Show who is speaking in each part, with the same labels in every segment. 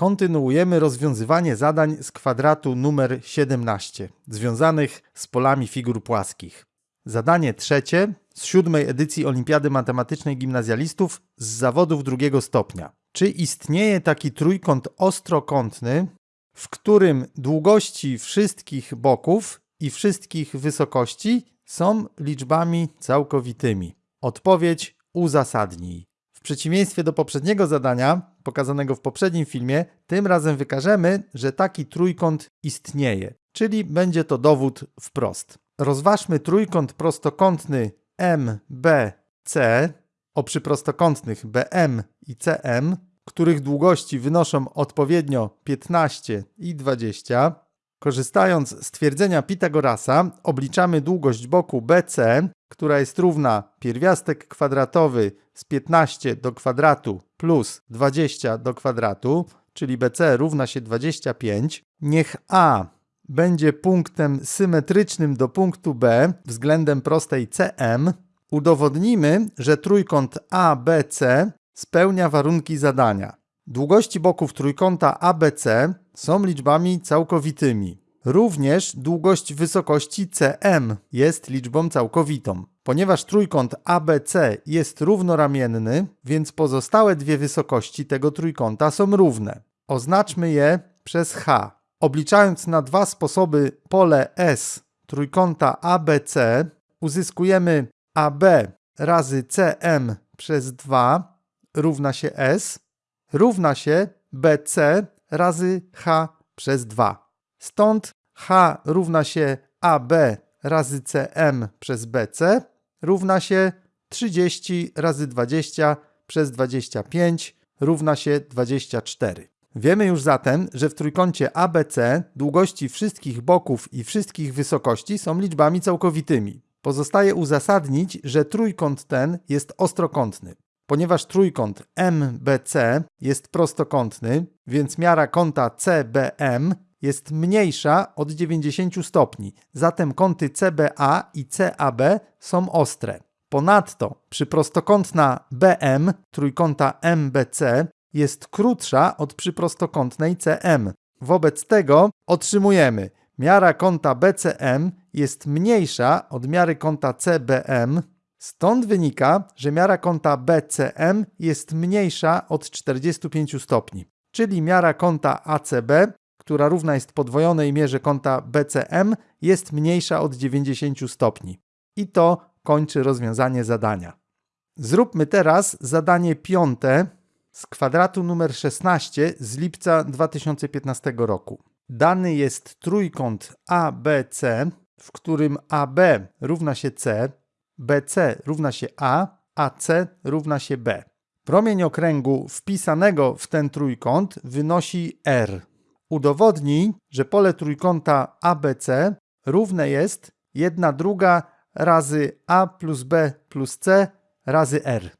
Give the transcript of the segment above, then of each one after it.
Speaker 1: kontynuujemy rozwiązywanie zadań z kwadratu numer 17, związanych z polami figur płaskich. Zadanie trzecie z siódmej edycji Olimpiady Matematycznej Gimnazjalistów z zawodów drugiego stopnia. Czy istnieje taki trójkąt ostrokątny, w którym długości wszystkich boków i wszystkich wysokości są liczbami całkowitymi? Odpowiedź uzasadnij. W przeciwieństwie do poprzedniego zadania, pokazanego w poprzednim filmie, tym razem wykażemy, że taki trójkąt istnieje, czyli będzie to dowód wprost. Rozważmy trójkąt prostokątny MBC o przyprostokątnych BM i CM, których długości wynoszą odpowiednio 15 i 20. Korzystając z twierdzenia Pitagorasa, obliczamy długość boku BC, która jest równa pierwiastek kwadratowy z 15 do kwadratu plus 20 do kwadratu, czyli BC równa się 25. Niech A będzie punktem symetrycznym do punktu B względem prostej CM, udowodnimy, że trójkąt ABC spełnia warunki zadania. Długości boków trójkąta ABC są liczbami całkowitymi. Również długość wysokości CM jest liczbą całkowitą. Ponieważ trójkąt ABC jest równoramienny, więc pozostałe dwie wysokości tego trójkąta są równe. Oznaczmy je przez H. Obliczając na dwa sposoby pole S trójkąta ABC, uzyskujemy AB razy CM przez 2 równa się S równa się BC razy H przez 2. Stąd H równa się AB razy CM przez BC równa się 30 razy 20 przez 25 równa się 24. Wiemy już zatem, że w trójkącie ABC długości wszystkich boków i wszystkich wysokości są liczbami całkowitymi. Pozostaje uzasadnić, że trójkąt ten jest ostrokątny. Ponieważ trójkąt MBC jest prostokątny, więc miara kąta CBM jest mniejsza od 90 stopni, zatem kąty CBA i CAB są ostre. Ponadto przyprostokątna BM trójkąta MBC jest krótsza od przyprostokątnej CM. Wobec tego otrzymujemy miara kąta BCM jest mniejsza od miary kąta CBM, stąd wynika, że miara kąta BCM jest mniejsza od 45 stopni, czyli miara kąta ACB, która równa jest podwojonej mierze kąta BCM, jest mniejsza od 90 stopni. I to kończy rozwiązanie zadania. Zróbmy teraz zadanie piąte z kwadratu numer 16 z lipca 2015 roku. Dany jest trójkąt ABC, w którym AB równa się C, BC równa się A, a C równa się B. Promień okręgu wpisanego w ten trójkąt wynosi R. Udowodnij, że pole trójkąta ABC równe jest 1 druga razy A plus B plus C razy R.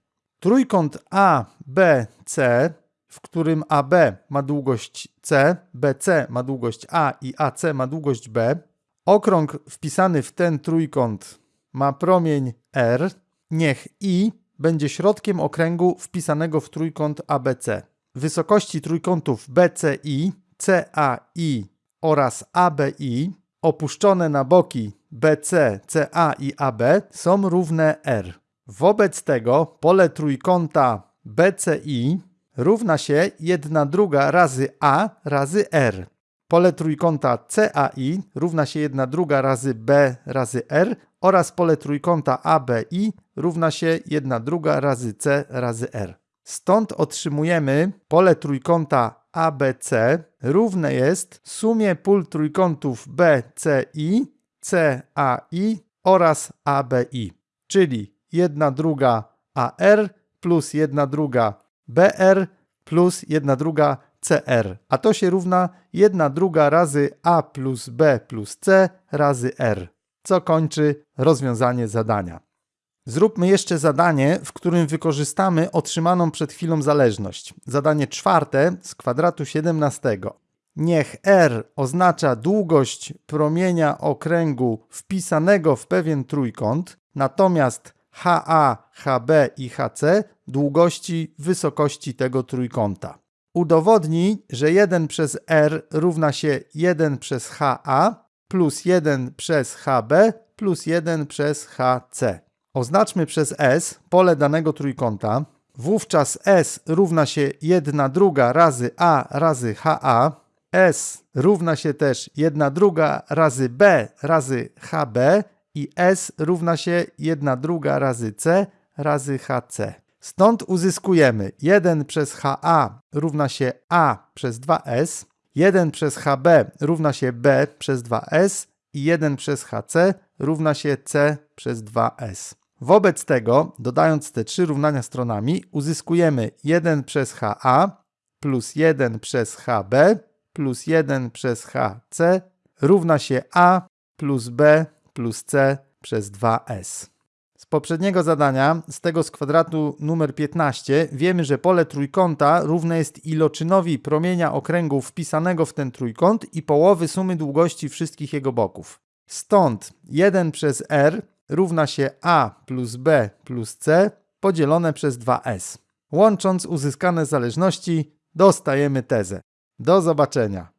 Speaker 1: Trójkąt ABC, w którym AB ma długość C, BC ma długość A i AC ma długość B, okrąg wpisany w ten trójkąt ma promień R, niech I będzie środkiem okręgu wpisanego w trójkąt ABC. Wysokości trójkątów BCI, CAI oraz ABI opuszczone na boki BC, CA i AB są równe R. Wobec tego pole trójkąta BCI równa się 1 druga razy A razy R. Pole trójkąta CAI równa się 1 druga razy B razy R oraz pole trójkąta ABI równa się 1 druga razy C razy R. Stąd otrzymujemy pole trójkąta ABC równe jest sumie pól trójkątów BCI, CAI oraz ABI, czyli 1 druga AR plus 1 druga BR plus 1 druga CR, a to się równa 1 druga razy A plus B plus C razy R, co kończy rozwiązanie zadania. Zróbmy jeszcze zadanie, w którym wykorzystamy otrzymaną przed chwilą zależność. Zadanie czwarte z kwadratu 17. Niech R oznacza długość promienia okręgu wpisanego w pewien trójkąt, natomiast HA, HB i HC długości wysokości tego trójkąta. Udowodnij, że 1 przez r równa się 1 przez ha plus 1 przez hb plus 1 przez hc. Oznaczmy przez s pole danego trójkąta. Wówczas s równa się 1 druga razy a razy ha. s równa się też 1 druga razy b razy hb i s równa się 1 druga razy c razy hc. Stąd uzyskujemy 1 przez ha równa się a przez 2s, 1 przez hb równa się b przez 2s i 1 przez hc równa się c przez 2s. Wobec tego, dodając te trzy równania stronami, uzyskujemy 1 przez ha plus 1 przez hb plus 1 przez hc równa się a plus b plus c przez 2s. Z poprzedniego zadania, z tego z kwadratu numer 15, wiemy, że pole trójkąta równe jest iloczynowi promienia okręgu wpisanego w ten trójkąt i połowy sumy długości wszystkich jego boków. Stąd 1 przez r równa się a plus b plus c podzielone przez 2s. Łącząc uzyskane zależności, dostajemy tezę. Do zobaczenia.